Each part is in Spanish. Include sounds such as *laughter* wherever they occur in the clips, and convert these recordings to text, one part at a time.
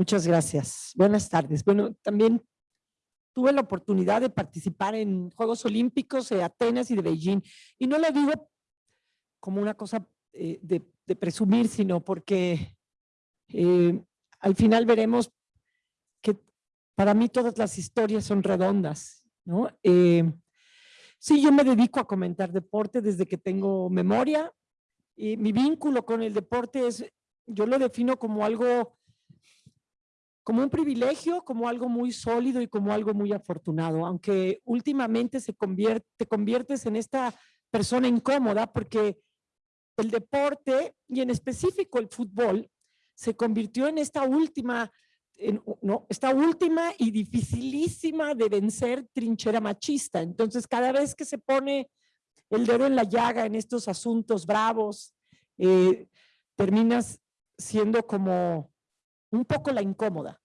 Muchas gracias. Buenas tardes. Bueno, también tuve la oportunidad de participar en Juegos Olímpicos de Atenas y de Beijing. Y no lo digo como una cosa eh, de, presumir, sino porque eh, al final veremos que para mí todas las historias son redondas. ¿no? Eh, sí, yo me dedico a comentar deporte desde que tengo memoria. Y mi vínculo con el deporte es, yo lo defino como algo como un privilegio, como algo muy sólido y como algo muy afortunado, aunque últimamente se te conviertes en esta persona incómoda porque el deporte y en específico el fútbol se convirtió en esta última, no, esta última y dificilísima de vencer trinchera machista. Entonces cada vez que se pone el dedo en la llaga en estos asuntos bravos, eh, terminas siendo como un poco la incómoda.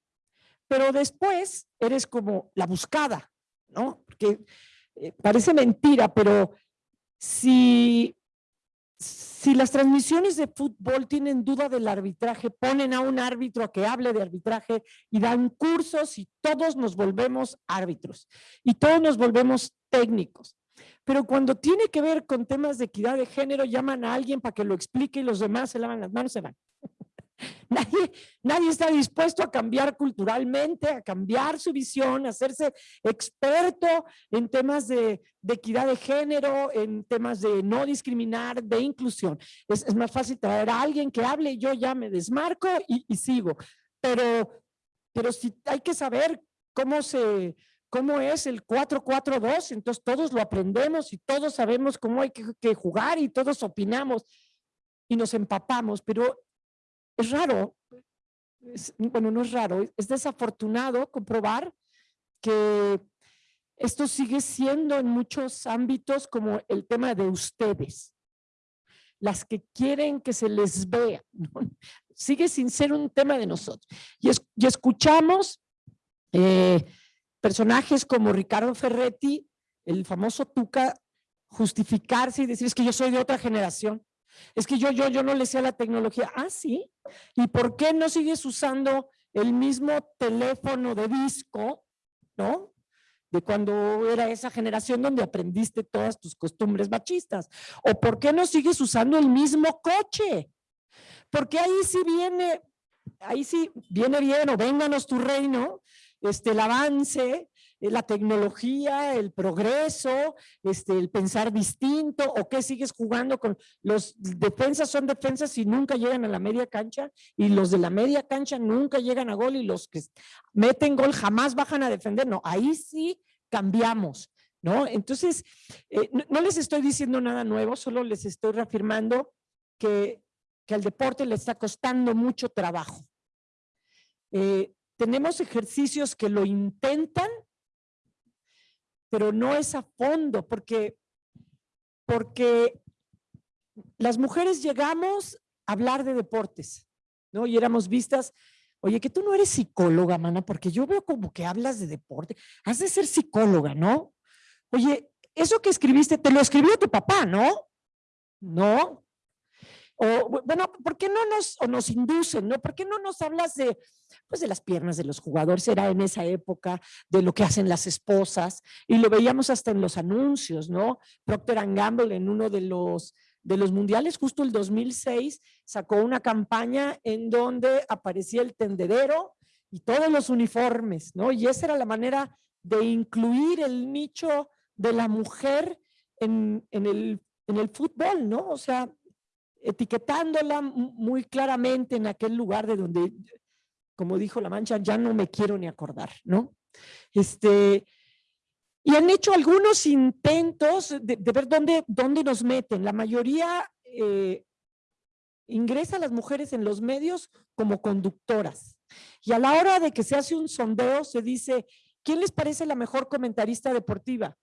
Pero después eres como la buscada, ¿no? Porque eh, parece mentira, pero si, si las transmisiones de fútbol tienen duda del arbitraje, ponen a un árbitro a que hable de arbitraje y dan cursos y todos nos volvemos árbitros y todos nos volvemos técnicos. Pero cuando tiene que ver con temas de equidad de género, llaman a alguien para que lo explique y los demás se lavan las manos se van. *laughs* Nadie, nadie está dispuesto a cambiar culturalmente, a cambiar su visión, a hacerse experto en temas de, equidad de género, en temas de no discriminar, de inclusión. Es, más fácil traer a alguien que hable y yo ya me desmarco y, sigo. Pero, pero si hay que saber cómo se, cómo es el 4-4-2, entonces todos lo aprendemos y todos sabemos cómo hay que, que, jugar y todos opinamos y nos empapamos, pero es raro, bueno, no es raro, es desafortunado comprobar que esto sigue siendo en muchos ámbitos como el tema de ustedes, las que quieren que se les vea, sigue sin ser un tema de nosotros. Y, escuchamos eh, personajes como Ricardo Ferretti, el famoso Tuca, justificarse y decir es que yo soy de otra generación. Es que yo, yo, yo no le sé a la tecnología. Ah, sí. ¿Y por qué no sigues usando el mismo teléfono de disco, no? De cuando era esa generación donde aprendiste todas tus costumbres machistas. ¿O por qué no sigues usando el mismo coche? Porque ahí sí viene, ahí sí viene bien o vénganos tu reino, este, el avance, la tecnología, el progreso, este, el pensar distinto, o qué sigues jugando con los defensas son defensas y nunca llegan a la media cancha, y los de la media cancha nunca llegan a gol, y los que meten gol jamás bajan a defender, no, ahí sí cambiamos, ¿no? Entonces, eh, no, les estoy diciendo nada nuevo, solo les estoy reafirmando que, que al deporte le está costando mucho trabajo. Eh, tenemos ejercicios que lo intentan, pero no es a fondo, porque, porque las mujeres llegamos a hablar de deportes, ¿no? Y éramos vistas, oye, que tú no eres psicóloga, mana, porque yo veo como que hablas de deporte, has de ser psicóloga, ¿no? Oye, eso que escribiste, te lo escribió tu papá, ¿no? No, o, bueno, ¿por qué no nos, o nos inducen, no? ¿Por qué no nos hablas de, pues de las piernas de los jugadores? Era en esa época de lo que hacen las esposas y lo veíamos hasta en los anuncios, ¿no? Procter Gamble en uno de los, de los mundiales, justo el 2006, sacó una campaña en donde aparecía el tendedero y todos los uniformes, ¿no? Y esa era la manera de incluir el nicho de la mujer en, en, el, en el fútbol, ¿no? O sea, etiquetándola muy claramente en aquel lugar de donde, como dijo La Mancha, ya no me quiero ni acordar, ¿no? Este, y han hecho algunos intentos de, ver dónde, dónde nos meten. La mayoría eh, ingresa a las mujeres en los medios como conductoras. Y a la hora de que se hace un sondeo, se dice, ¿quién les parece la mejor comentarista deportiva?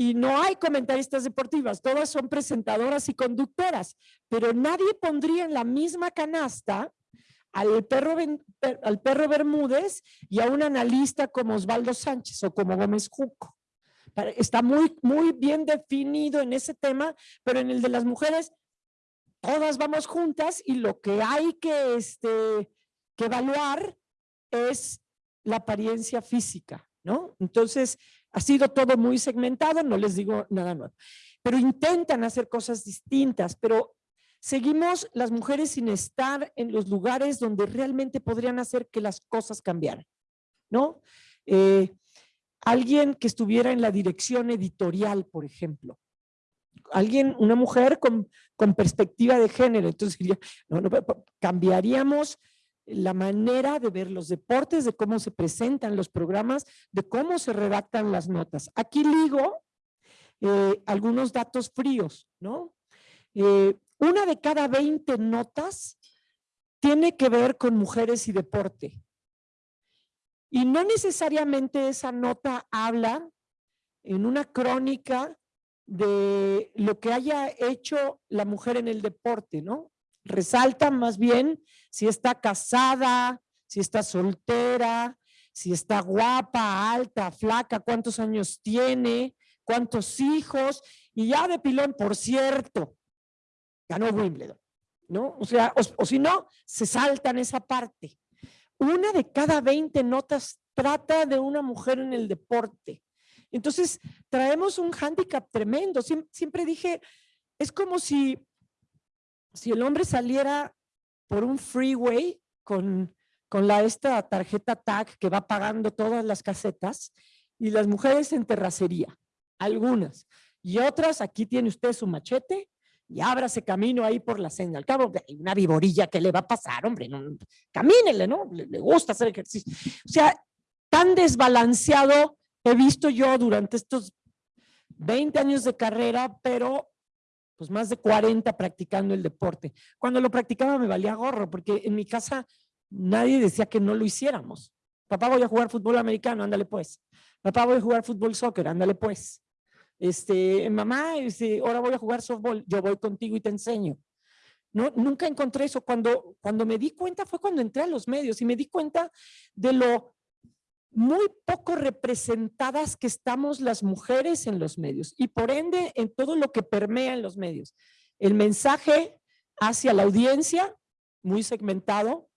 Y no hay comentaristas deportivas, todas son presentadoras y conductoras, pero nadie pondría en la misma canasta al perro, al perro Bermúdez y a un analista como Osvaldo Sánchez o como Gómez Juco. Está muy, muy bien definido en ese tema, pero en el de las mujeres, todas vamos juntas y lo que hay que, este, que evaluar es la apariencia física, ¿no? Entonces, ha sido todo muy segmentado, no les digo nada nuevo. Pero intentan hacer cosas distintas, pero seguimos las mujeres sin estar en los lugares donde realmente podrían hacer que las cosas cambiaran, ¿no? Eh, alguien que estuviera en la dirección editorial, por ejemplo, alguien, una mujer con, perspectiva de género, entonces cambiaríamos la manera de ver los deportes, de cómo se presentan los programas, de cómo se redactan las notas. Aquí ligo eh, algunos datos fríos, ¿no? Eh, una de cada 20 notas tiene que ver con mujeres y deporte. Y no necesariamente esa nota habla en una crónica de lo que haya hecho la mujer en el deporte, ¿no? Resalta más bien si está casada, si está soltera, si está guapa, alta, flaca, cuántos años tiene, cuántos hijos, y ya de pilón, por cierto, ganó Wimbledon, ¿no? O sea, o, si no, se saltan esa parte. Una de cada 20 notas trata de una mujer en el deporte. Entonces, traemos un hándicap tremendo. siempre dije, es como si si el hombre saliera por un freeway con, con la, esta tarjeta TAG que va pagando todas las casetas y las mujeres en terracería, algunas. Y otras, aquí tiene usted su machete y ábrase camino ahí por la senda. Al cabo, hay una viborilla que le va a pasar, hombre, no, camínele, ¿no? Le, le gusta hacer ejercicio. O sea, tan desbalanceado he visto yo durante estos 20 años de carrera, pero pues más de 40 practicando el deporte. Cuando lo practicaba me valía gorro, porque en mi casa nadie decía que no lo hiciéramos. Papá, voy a jugar fútbol americano, ándale pues. Papá, voy a jugar fútbol soccer, ándale pues. Este, mamá, este, ahora voy a jugar softball, yo voy contigo y te enseño. No, nunca encontré eso. Cuando, cuando me di cuenta fue cuando entré a los medios y me di cuenta de lo muy poco representadas que estamos las mujeres en los medios y por ende en todo lo que permea en los medios. El mensaje hacia la audiencia, muy segmentado.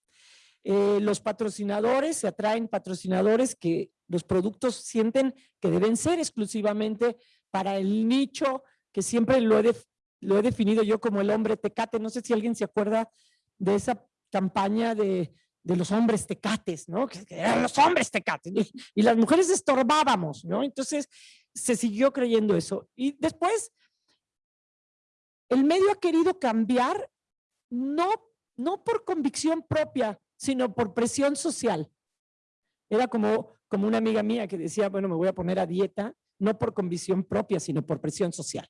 Eh, los patrocinadores, se atraen patrocinadores que los productos sienten que deben ser exclusivamente para el nicho que siempre lo he, lo he definido yo como el hombre tecate. No sé si alguien se acuerda de esa campaña de de los hombres tecates, ¿no? Que, eran los hombres tecates. Y, las mujeres estorbábamos, ¿no? Entonces se siguió creyendo eso. Y después, el medio ha querido cambiar, no, no por convicción propia, sino por presión social. Era como, como una amiga mía que decía, bueno, me voy a poner a dieta, no por convicción propia, sino por presión social.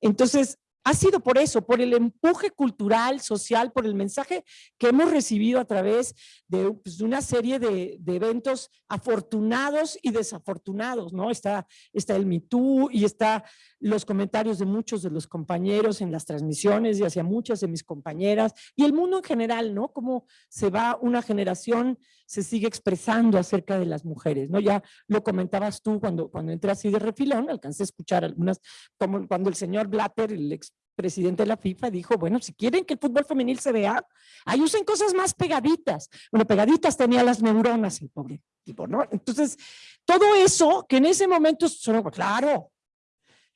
Entonces, ha sido por eso, por el empuje cultural, social, por el mensaje que hemos recibido a través de, pues, una serie de, eventos afortunados y desafortunados, ¿no? Está, está el Me y está los comentarios de muchos de los compañeros en las transmisiones y hacia muchas de mis compañeras y el mundo en general, ¿no? Cómo se va una generación, se sigue expresando acerca de las mujeres, ¿no? Ya lo comentabas tú cuando, cuando entré así de refilón, alcancé a escuchar algunas, como cuando el señor Blatter, el ex presidente de la FIFA dijo, bueno, si quieren que el fútbol femenil se vea, ahí usen cosas más pegaditas. Bueno, pegaditas tenía las neuronas el pobre tipo, ¿no? Entonces, todo eso que en ese momento claro,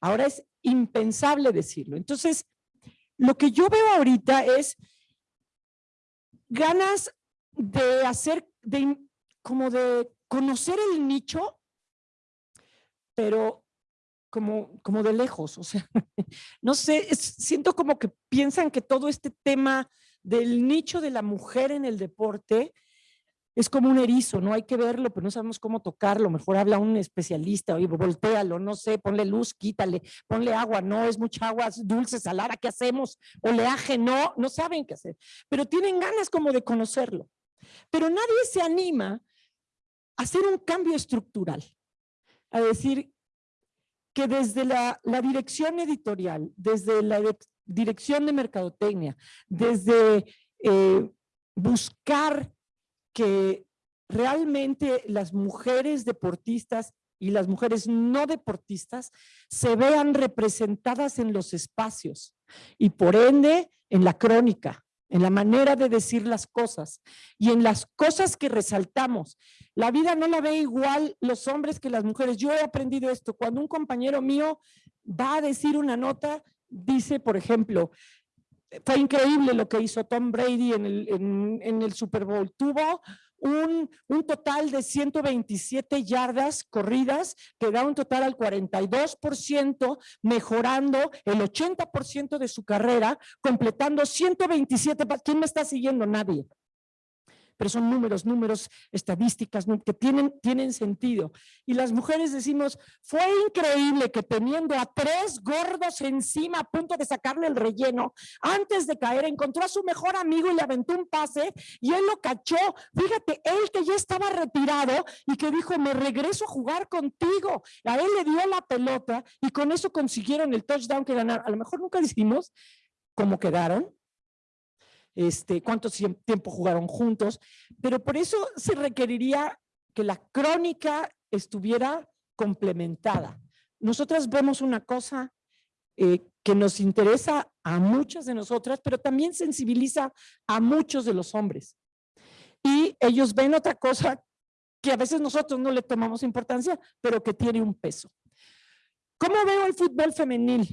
ahora es impensable decirlo. Entonces, lo que yo veo ahorita es ganas de hacer, de, como de conocer el nicho, pero como, como de lejos, o sea, *laughs* no sé, siento como que piensan que todo este tema del nicho de la mujer en el deporte es como un erizo, no hay que verlo, pero no sabemos cómo tocarlo, mejor habla un especialista, oye, voltealo, no sé, ponle luz, quítale, ponle agua, no, es mucha agua dulce, salada, ¿qué hacemos? Oleaje, no, no saben qué hacer, pero tienen ganas como de conocerlo. Pero nadie se anima a hacer un cambio estructural, a decir, que desde la, dirección editorial, desde la dirección de mercadotecnia, desde eh, buscar que realmente las mujeres deportistas y las mujeres no deportistas se vean representadas en los espacios y por ende en la crónica, en la manera de decir las cosas y en las cosas que resaltamos. La vida no la ve igual los hombres que las mujeres. Yo he aprendido esto. Cuando un compañero mío va a decir una nota, dice, por ejemplo, fue increíble lo que hizo Tom Brady en el, Super Bowl. Tuvo un, total de 127 yardas corridas, que da un total al 42%, mejorando el 80% de su carrera, completando 127. ¿Quién me está siguiendo? Nadie pero son números, números, estadísticas que tienen, tienen sentido. Y las mujeres decimos, fue increíble que teniendo a tres gordos encima a punto de sacarle el relleno, antes de caer encontró a su mejor amigo y le aventó un pase y él lo cachó. Fíjate, él que ya estaba retirado y que dijo, me regreso a jugar contigo. A él le dio la pelota y con eso consiguieron el touchdown que ganaron. A lo mejor nunca decimos cómo quedaron, este, cuánto tiempo jugaron juntos, pero por eso se requeriría que la crónica estuviera complementada. Nosotras vemos una cosa eh, que nos interesa a muchas de nosotras, pero también sensibiliza a muchos de los hombres. Y ellos ven otra cosa que a veces nosotros no le tomamos importancia, pero que tiene un peso. ¿Cómo veo el fútbol femenil?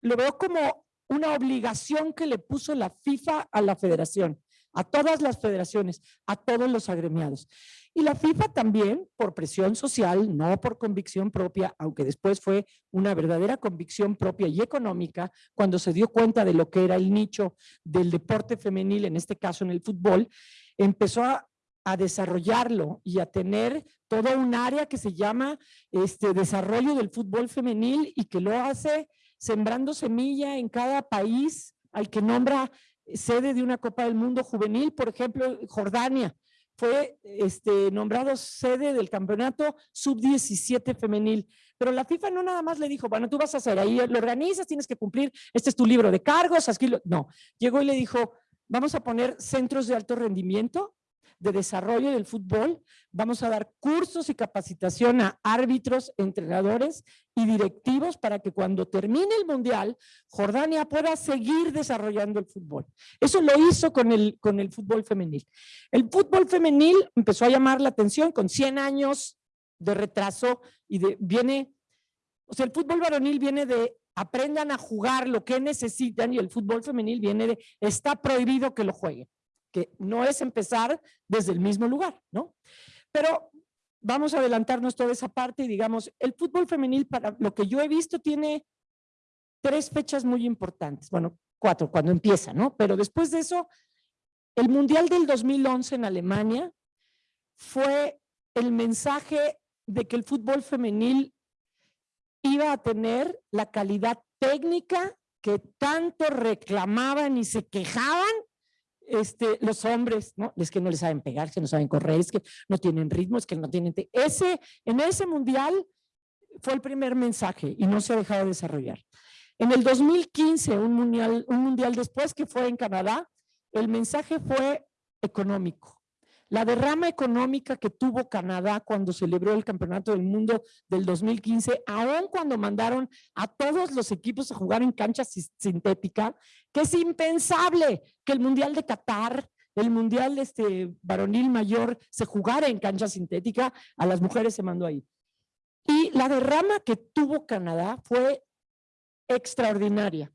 Lo veo como una obligación que le puso la FIFA a la federación, a todas las federaciones, a todos los agremiados. Y la FIFA también, por presión social, no por convicción propia, aunque después fue una verdadera convicción propia y económica, cuando se dio cuenta de lo que era el nicho del deporte femenil, en este caso en el fútbol, empezó a, desarrollarlo y a tener todo un área que se llama este desarrollo del fútbol femenil y que lo hace sembrando semilla en cada país al que nombra sede de una Copa del Mundo juvenil, por ejemplo, Jordania fue este, nombrado sede del campeonato sub-17 femenil. Pero la FIFA no nada más le dijo, bueno, tú vas a hacer ahí, lo organizas, tienes que cumplir, este es tu libro de cargos, aquí no. Llegó y le dijo, vamos a poner centros de alto rendimiento de desarrollo del fútbol. Vamos a dar cursos y capacitación a árbitros, entrenadores y directivos para que cuando termine el Mundial, Jordania pueda seguir desarrollando el fútbol. Eso lo hizo con el, con el fútbol femenil. El fútbol femenil empezó a llamar la atención con 100 años de retraso y viene, o sea, el fútbol varonil viene de aprendan a jugar lo que necesitan y el fútbol femenil viene de está prohibido que lo jueguen que no es empezar desde el mismo lugar, ¿no? Pero vamos a adelantarnos toda esa parte y digamos, el fútbol femenil, para lo que yo he visto, tiene tres fechas muy importantes, bueno, cuatro, cuando empieza, ¿no? Pero después de eso, el Mundial del 2011 en Alemania fue el mensaje de que el fútbol femenil iba a tener la calidad técnica que tanto reclamaban y se quejaban este, los hombres, ¿no? Es que no les saben pegar, que no saben correr, es que no tienen ritmo, es que no tienen... Ese, en ese mundial fue el primer mensaje y no se ha dejado de desarrollar. En el 2015, un mundial, un mundial después que fue en Canadá, el mensaje fue económico. La derrama económica que tuvo Canadá cuando celebró el Campeonato del Mundo del 2015, aun cuando mandaron a todos los equipos a jugar en cancha sintética, que es impensable que el Mundial de Qatar, el Mundial este, varonil mayor, se jugara en cancha sintética, a las mujeres se mandó ahí. Y la derrama que tuvo Canadá fue extraordinaria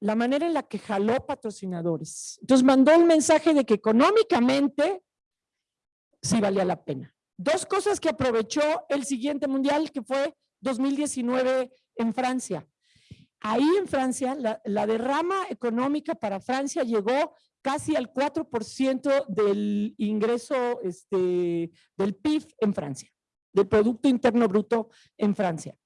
la manera en la que jaló patrocinadores. Entonces mandó el mensaje de que económicamente sí valía la pena. Dos cosas que aprovechó el siguiente mundial, que fue 2019 en Francia. Ahí en Francia, la, derrama económica para Francia llegó casi al 4% del ingreso este, del PIB en Francia, del Producto Interno Bruto en Francia.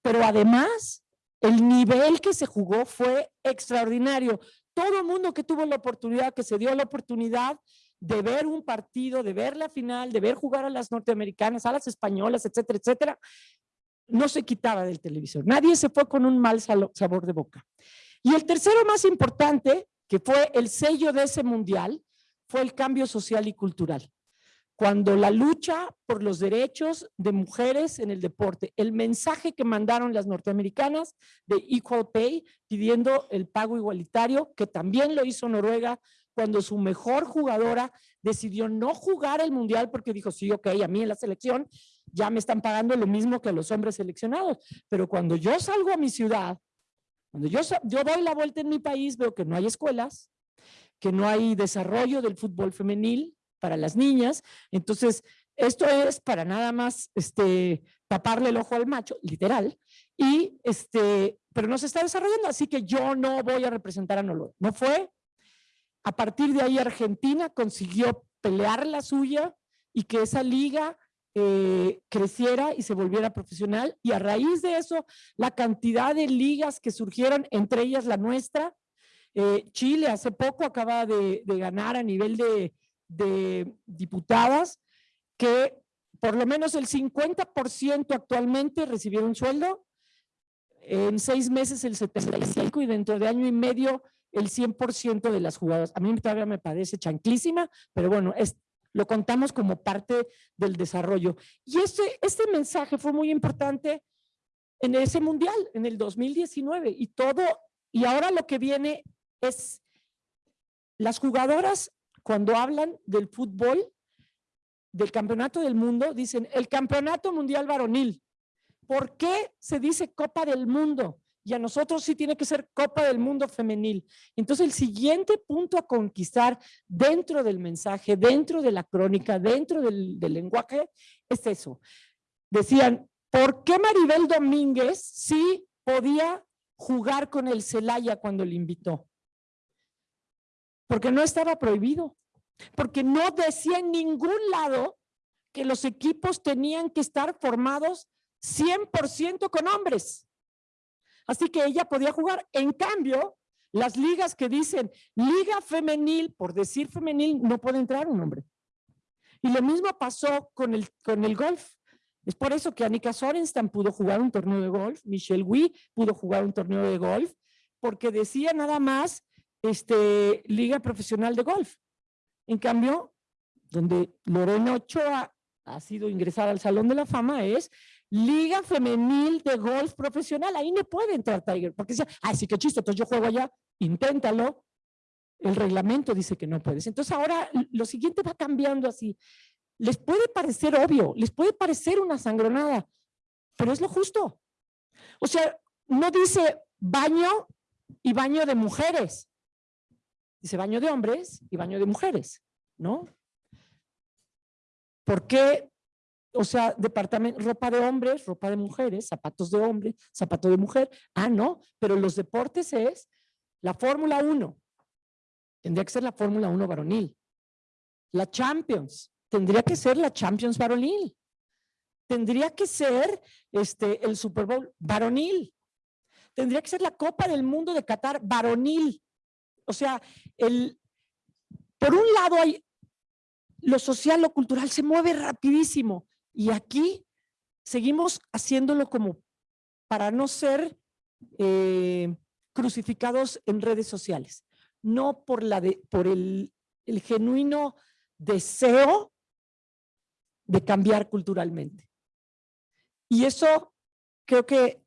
Pero además, el nivel que se jugó fue extraordinario. Todo el mundo que tuvo la oportunidad, que se dio la oportunidad, de ver un partido, de ver la final, de ver jugar a las norteamericanas, a las españolas, etcétera, etcétera, no se quitaba del televisor. Nadie se fue con un mal sabor de boca. Y el tercero más importante, que fue el sello de ese mundial, fue el cambio social y cultural. cuando la lucha por los derechos de mujeres en el deporte, el mensaje que mandaron las norteamericanas de Equal Pay pidiendo el pago igualitario, que también lo hizo Noruega cuando su mejor jugadora decidió no jugar el mundial porque dijo, sí, ok, a mí en la selección ya me están pagando lo mismo que a los hombres seleccionados, pero cuando yo salgo a mi ciudad, cuando yo, yo doy la vuelta en mi país, veo que no hay escuelas, que no hay desarrollo del fútbol femenil, para las niñas. Entonces, esto es para nada más este, taparle el ojo al macho, literal, y este, pero no se está desarrollando, así que yo no voy a representar a Nolo. No fue. A partir de ahí Argentina consiguió pelear la suya y que esa liga eh, creciera y se volviera profesional. Y a raíz de eso la cantidad de ligas que surgieron, entre ellas la nuestra, eh, Chile hace poco acaba de ganar a nivel de, de diputadas que por lo menos el 50% actualmente recibieron sueldo, en seis meses el 75% y dentro de año y medio el 100% de las jugadoras. A mí todavía me parece chanclísima, pero bueno, es, lo contamos como parte del desarrollo. Y este, este mensaje fue muy importante en ese mundial, en el 2019, y todo, y ahora lo que viene es, las jugadoras cuando hablan del fútbol, del campeonato del mundo, dicen el campeonato mundial varonil. ¿Por qué se dice Copa del Mundo? Y a nosotros sí tiene que ser Copa del Mundo femenil. Entonces el siguiente punto a conquistar dentro del mensaje, dentro de la crónica, dentro del, lenguaje, es eso. Decían, ¿por qué Maribel Domínguez sí podía jugar con el Celaya cuando le invitó? porque no estaba prohibido, porque no decía en ningún lado que los equipos tenían que estar formados 100% con hombres. Así que ella podía jugar. En cambio, las ligas que dicen liga femenil, por decir femenil, no puede entrar un hombre. Y lo mismo pasó con el, con el golf. Es por eso que Annika Sorenstam pudo jugar un torneo de golf, Michelle Wee pudo jugar un torneo de golf, porque decía nada más este, liga profesional de golf. En cambio, donde Lorena Ochoa ha sido ingresada al Salón de la Fama es Liga Femenil de Golf Profesional. Ahí no puede entrar Tiger, porque dice, ay, sí, qué chiste, entonces yo juego allá, inténtalo. El reglamento dice que no puedes. Entonces ahora lo siguiente va cambiando así. Les puede parecer obvio, les puede parecer una sangronada, pero es lo justo. O sea, no dice baño y baño de mujeres. Dice baño de hombres y baño de mujeres, ¿no? ¿Por qué? O sea, departamento, ropa de hombres, ropa de mujeres, zapatos de hombre, zapato de mujer. Ah, no, pero los deportes es la Fórmula 1. Tendría que ser la Fórmula 1 varonil. La Champions. Tendría que ser la Champions varonil. Tendría que ser este, el Super Bowl varonil. Tendría que ser la Copa del Mundo de Qatar varonil. O sea, el, por un lado hay lo social, lo cultural, se mueve rapidísimo y aquí seguimos haciéndolo como para no ser eh, crucificados en redes sociales, no por, la de, por el, el genuino deseo de cambiar culturalmente. Y eso creo que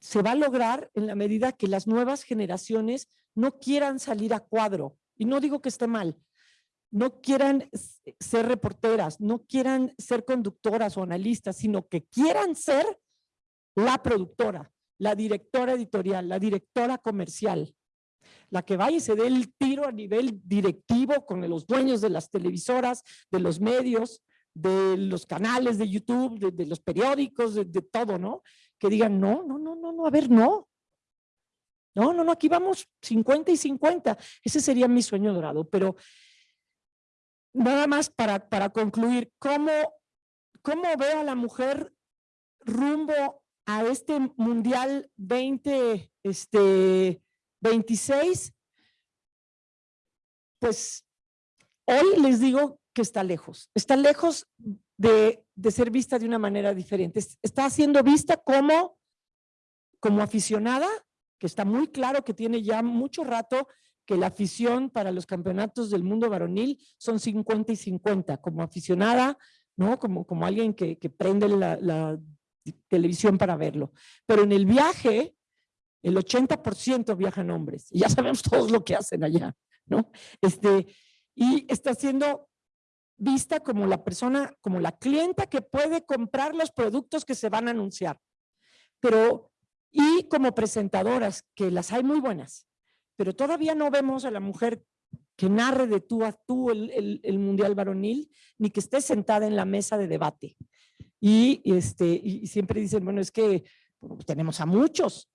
se va a lograr en la medida que las nuevas generaciones no quieran salir a cuadro, y no digo que esté mal, no quieran ser reporteras, no quieran ser conductoras o analistas, sino que quieran ser la productora, la directora editorial, la directora comercial, la que vaya y se dé el tiro a nivel directivo con los dueños de las televisoras, de los medios, de los canales de YouTube, de, los periódicos, de, de, todo, ¿no? Que digan, no, no, no, no, no, a ver, no. No, no, no, aquí vamos 50 y 50. Ese sería mi sueño dorado, pero nada más para, para concluir, ¿cómo, ¿cómo a la mujer rumbo a este Mundial 20, este, 26? Pues hoy les digo que está lejos, está lejos de, de ser vista de una manera diferente. Está siendo vista como, como aficionada que está muy claro que tiene ya mucho rato que la afición para los campeonatos del mundo varonil son 50 y 50, como aficionada, ¿no? Como, como alguien que, que prende la, televisión para verlo. Pero en el viaje, el 80% viajan hombres. Y ya sabemos *laughs* todos lo que hacen allá, ¿no? Este, y está siendo vista como la persona, como la clienta que puede comprar los productos que se van a anunciar. Pero, y como presentadoras, que las hay muy buenas, pero todavía no vemos a la mujer que narre de tú a tú el, el, mundial varonil, ni que esté sentada en la mesa de debate. Y, este, y siempre dicen, bueno, es que tenemos a muchos,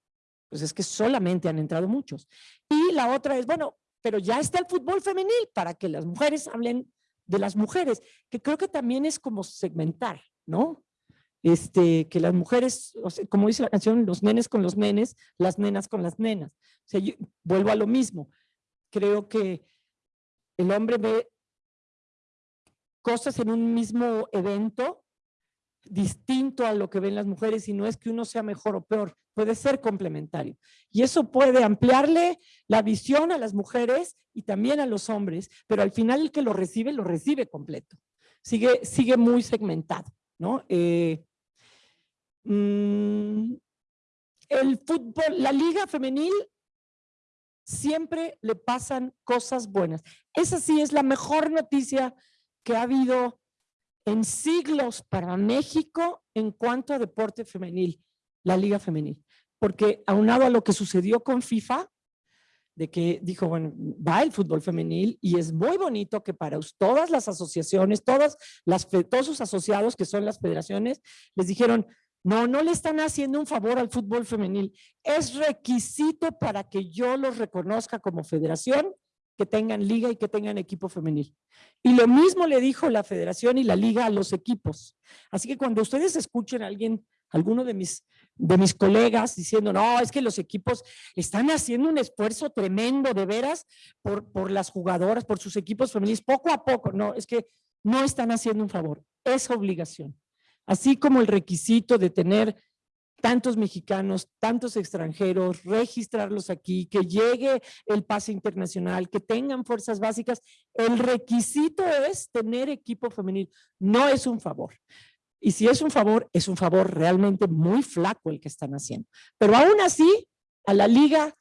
pues es que solamente han entrado muchos. Y la otra es, bueno, pero ya está el fútbol femenil para que las mujeres hablen de las mujeres, que creo que también es como segmentar, ¿no? Este, que las mujeres, como dice la canción, los nenes con los nenes, las nenas con las nenas. Vuelvo a lo mismo. Creo que el hombre ve cosas en un mismo evento distinto a lo que ven las mujeres y no es que uno sea mejor o peor, puede ser complementario. Y eso puede ampliarle la visión a las mujeres y también a los hombres, pero al final el que lo recibe, lo recibe completo. Sigue, sigue muy segmentado, ¿no? Eh, mm, el fútbol, la liga femenil siempre le pasan cosas buenas. Esa sí es la mejor noticia que ha habido en siglos para México en cuanto a deporte femenil, la liga femenil. Porque aunado a lo que sucedió con FIFA, de que dijo, bueno, va el fútbol femenil y es muy bonito que para todas las asociaciones, todas las, todos sus asociados que son las federaciones, les dijeron, no, no le están haciendo un favor al fútbol femenil. Es requisito para que yo los reconozca como federación que tengan liga y que tengan equipo femenil. Y lo mismo le dijo la federación y la liga a los equipos. Así que cuando ustedes escuchen a alguien, alguno de mis, de mis colegas diciendo, no, es que los equipos están haciendo un esfuerzo tremendo de veras por, por las jugadoras, por sus equipos femeniles, poco a poco. No, es que no están haciendo un favor, es obligación. Así como el requisito de tener tantos mexicanos, tantos extranjeros, registrarlos aquí, que llegue el pase internacional, que tengan fuerzas básicas. El requisito es tener equipo femenil, no es un favor. Y si es un favor, es un favor realmente muy flaco el que están haciendo. Pero aún así, a la liga,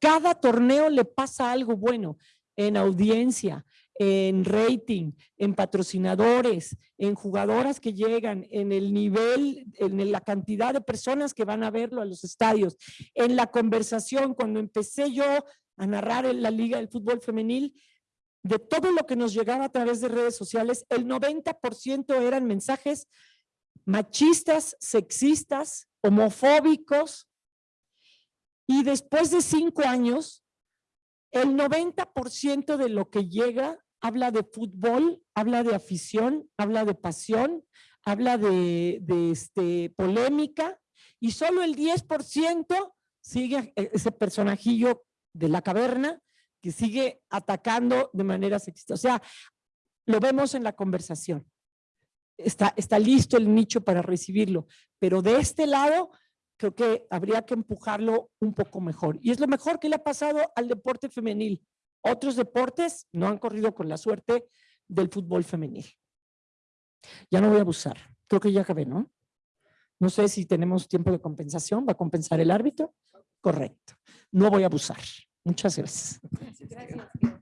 cada torneo le pasa algo bueno en audiencia, en rating, en patrocinadores, en jugadoras que llegan, en el nivel, en la cantidad de personas que van a verlo a los estadios, en la conversación. Cuando empecé yo a narrar en la Liga del Fútbol Femenil, de todo lo que nos llegaba a través de redes sociales, el 90% eran mensajes machistas, sexistas, homofóbicos. Y después de cinco años, el 90% de lo que llega habla de fútbol, habla de afición, habla de pasión, habla de, este, polémica y solo el 10% sigue e, ese personajillo de la caverna que sigue atacando de manera sexista. O sea, lo vemos en la conversación. Está, está listo el nicho para recibirlo, pero de este lado creo que habría que empujarlo un poco mejor. Y es lo mejor que le ha pasado al deporte femenil. Otros deportes no han corrido con la suerte del fútbol femenil. Ya no voy a abusar. Creo que ya acabé, ¿no? No sé si tenemos tiempo de compensación. ¿Va a compensar el árbitro? Correcto. No voy a abusar. Muchas gracias. Gracias.